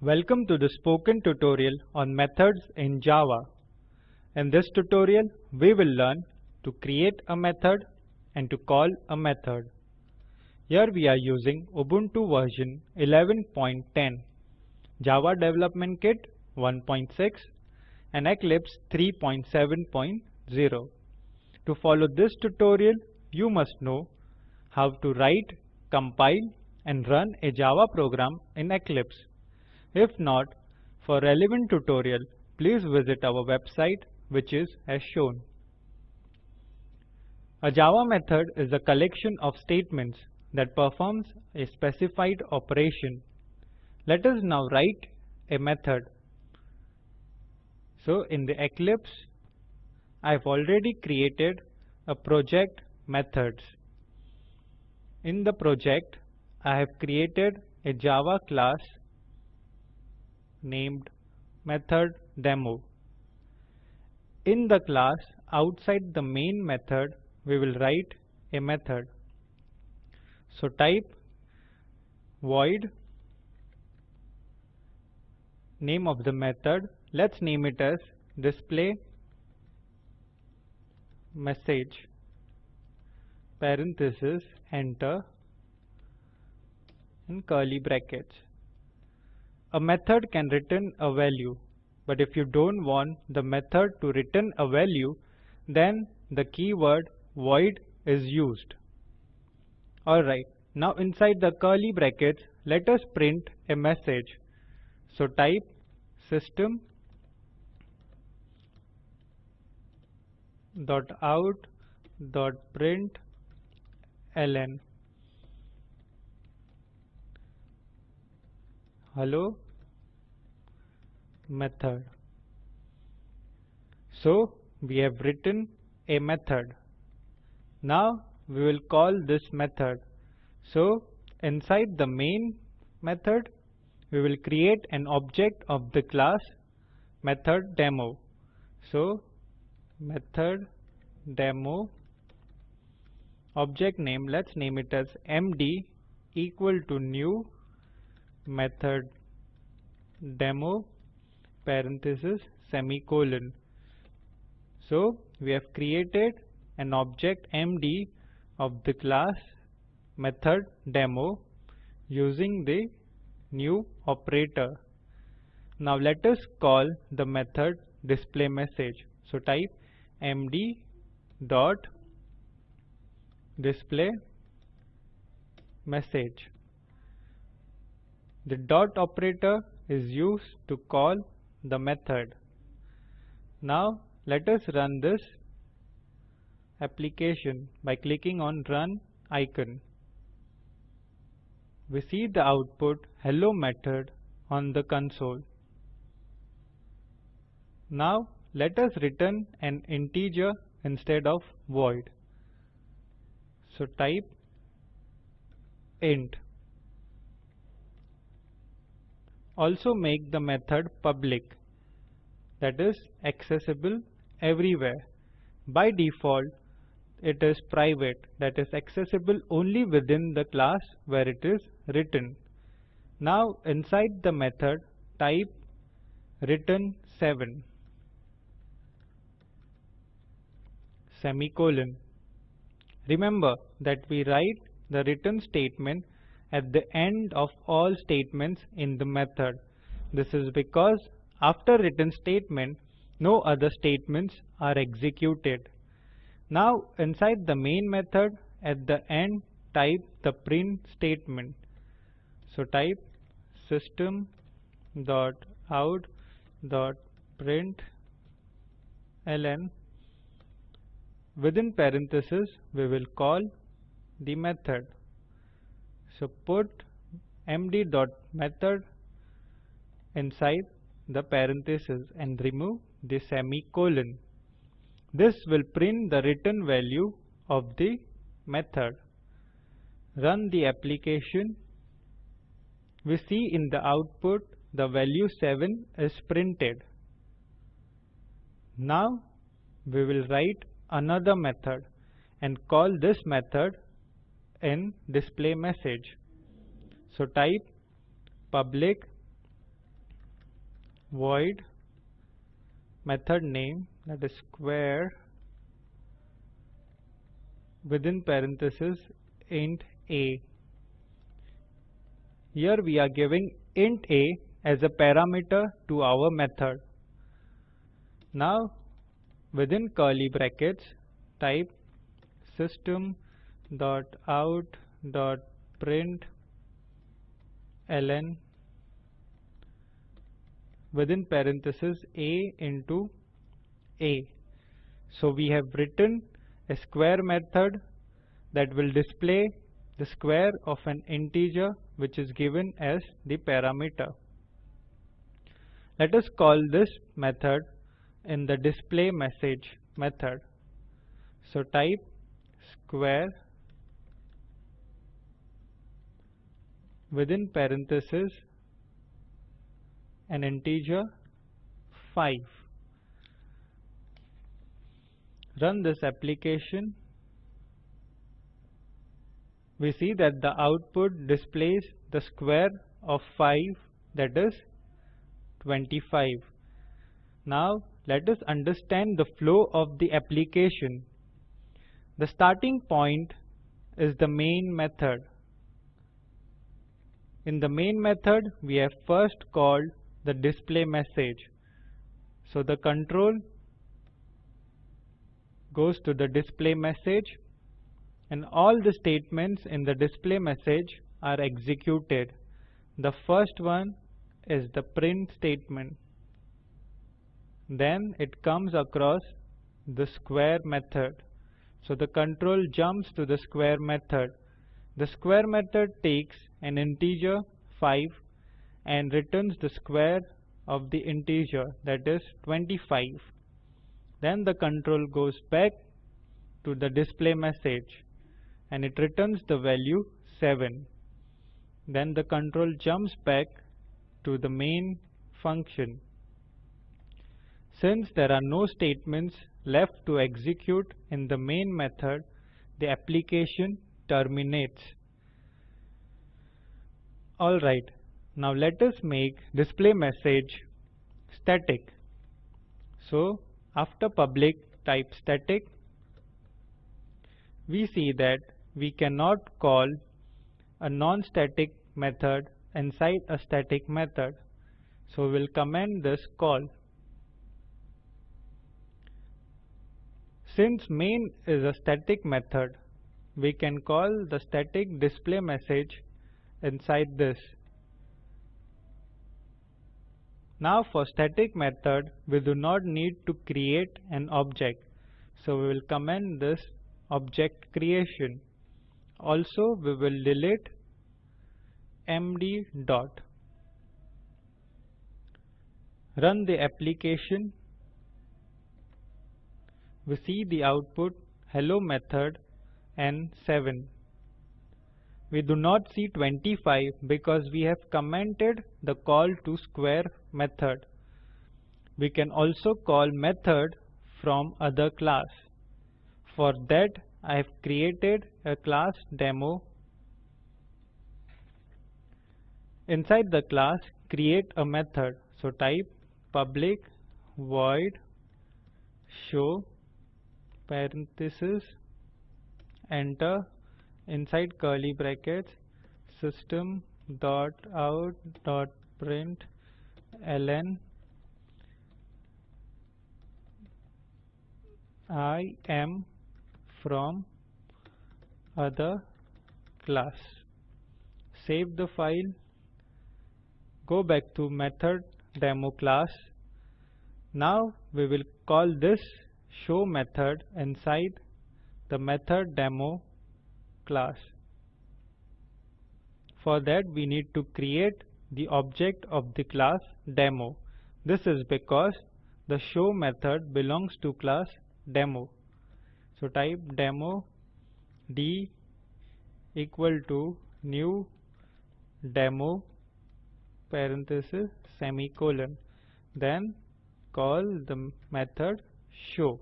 Welcome to the spoken tutorial on methods in Java. In this tutorial, we will learn to create a method and to call a method. Here we are using Ubuntu version 11.10, Java Development Kit 1.6 and Eclipse 3.7.0. To follow this tutorial, you must know how to write, compile and run a Java program in Eclipse. If not, for relevant tutorial, please visit our website which is as shown. A Java method is a collection of statements that performs a specified operation. Let us now write a method. So in the Eclipse, I've already created a project methods. In the project, I have created a Java class named method demo. In the class outside the main method we will write a method. So type void name of the method let's name it as display message parenthesis enter in curly brackets a method can return a value, but if you don't want the method to return a value, then the keyword void is used. Alright, now inside the curly brackets, let us print a message. So type system dot out dot print ln hello method. So we have written a method. Now we will call this method. So inside the main method we will create an object of the class method demo. So method demo object name let's name it as md equal to new method demo parenthesis semicolon. So we have created an object MD of the class method demo using the new operator. Now let us call the method display message. So type md dot display message the dot operator is used to call the method. Now let us run this application by clicking on run icon. We see the output hello method on the console. Now let us return an integer instead of void. So type int Also make the method public that is accessible everywhere. By default it is private that is accessible only within the class where it is written. Now inside the method type return 7 semicolon. Remember that we write the return statement at the end of all statements in the method. This is because after return statement, no other statements are executed. Now inside the main method at the end type the print statement. So type system dot out dot print ln within parenthesis we will call the method so put md dot method inside the parenthesis and remove the semicolon. This will print the return value of the method. Run the application. We see in the output the value 7 is printed. Now we will write another method and call this method in display message. So type public void method name that is square within parenthesis int a. Here we are giving int a as a parameter to our method. Now within curly brackets type system dot out dot print ln within parenthesis a into a. So we have written a square method that will display the square of an integer which is given as the parameter. Let us call this method in the display message method. So type square within parenthesis an integer 5. Run this application. We see that the output displays the square of 5 that is 25. Now let us understand the flow of the application. The starting point is the main method. In the main method we have first called the display message. So the control goes to the display message and all the statements in the display message are executed. The first one is the print statement. Then it comes across the square method. So the control jumps to the square method. The square method takes an integer 5 and returns the square of the integer that is 25. Then the control goes back to the display message and it returns the value 7. Then the control jumps back to the main function. Since there are no statements left to execute in the main method, the application terminates. Alright, now let us make display message static. So after public type static, we see that we cannot call a non-static method inside a static method. So we'll comment this call. Since main is a static method, we can call the static display message inside this. Now for static method, we do not need to create an object. So we will comment this object creation. Also we will delete md dot. Run the application. We see the output hello method and 7. We do not see 25 because we have commented the call to square method. We can also call method from other class. For that I have created a class demo. Inside the class create a method. So type public void show parenthesis enter. Inside curly brackets system dot out dot print ln I am from other class. Save the file. Go back to method demo class. Now we will call this show method inside the method demo class. For that we need to create the object of the class demo. This is because the show method belongs to class demo. So type demo d equal to new demo parenthesis semicolon then call the method show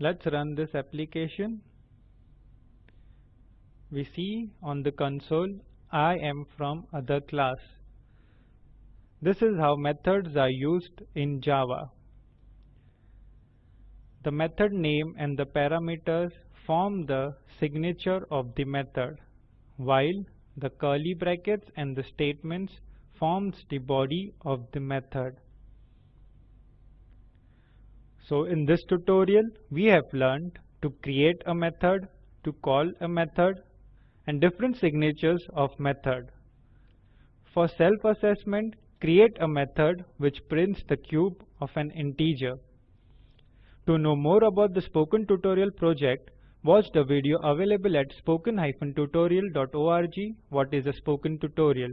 Let's run this application. We see on the console I am from other class. This is how methods are used in Java. The method name and the parameters form the signature of the method, while the curly brackets and the statements forms the body of the method. So in this tutorial, we have learned to create a method, to call a method, and different signatures of method. For self-assessment, create a method which prints the cube of an integer. To know more about the Spoken Tutorial project, watch the video available at spoken-tutorial.org What is a Spoken Tutorial?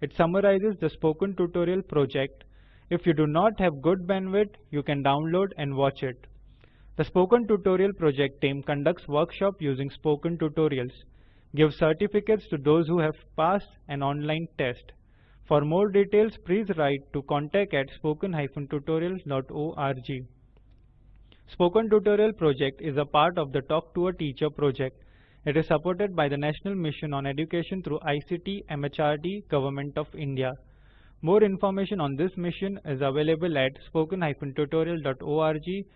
It summarizes the Spoken Tutorial project. If you do not have good bandwidth, you can download and watch it. The Spoken Tutorial project team conducts workshops using Spoken Tutorials, gives certificates to those who have passed an online test. For more details, please write to contact at spoken-tutorial.org. Spoken Tutorial project is a part of the Talk to a Teacher project. It is supported by the National Mission on Education through ICT MHRD Government of India. More information on this mission is available at spoken-tutorial.org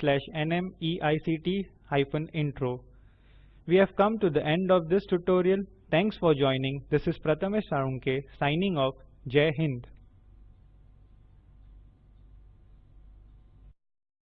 slash nmeict-intro. We have come to the end of this tutorial. Thanks for joining. This is Prathamesh Salunke signing off. Jai Hind.